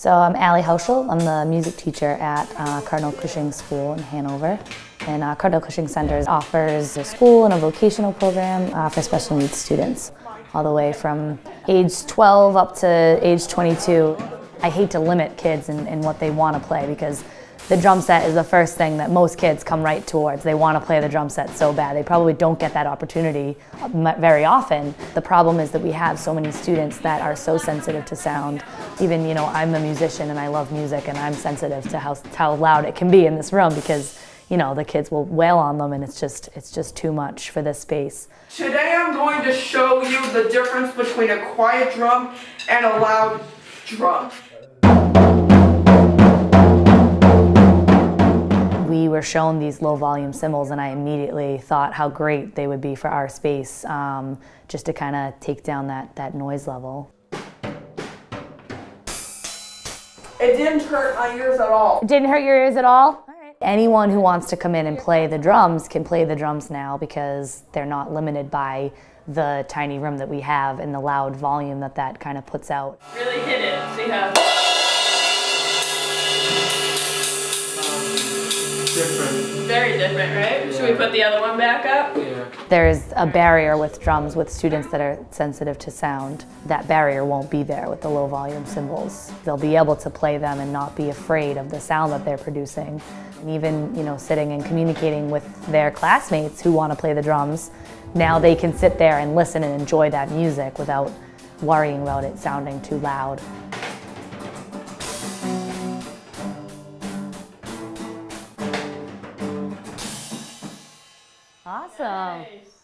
So I'm Allie Hauschel. I'm the music teacher at uh, Cardinal Cushing School in Hanover. And uh, Cardinal Cushing Center offers a school and a vocational program uh, for special needs students, all the way from age 12 up to age 22. I hate to limit kids in what they want to play because the drum set is the first thing that most kids come right towards. They want to play the drum set so bad. They probably don't get that opportunity uh, very often. The problem is that we have so many students that are so sensitive to sound. Even, you know, I'm a musician and I love music and I'm sensitive to how, how loud it can be in this room because you know, the kids will wail on them and it's just, it's just too much for this space. Today I'm going to show you the difference between a quiet drum and a loud drum. Were shown these low volume cymbals and I immediately thought how great they would be for our space um, just to kind of take down that, that noise level. It didn't hurt my ears at all. It didn't hurt your ears at all? Anyone who wants to come in and play the drums can play the drums now because they're not limited by the tiny room that we have and the loud volume that that kind of puts out. Really hit it. See how different, right? Yeah. Should we put the other one back up? Yeah. There's a barrier with drums with students that are sensitive to sound. That barrier won't be there with the low volume cymbals. They'll be able to play them and not be afraid of the sound that they're producing. And even, you know, sitting and communicating with their classmates who want to play the drums, now they can sit there and listen and enjoy that music without worrying about it sounding too loud. Awesome. Nice.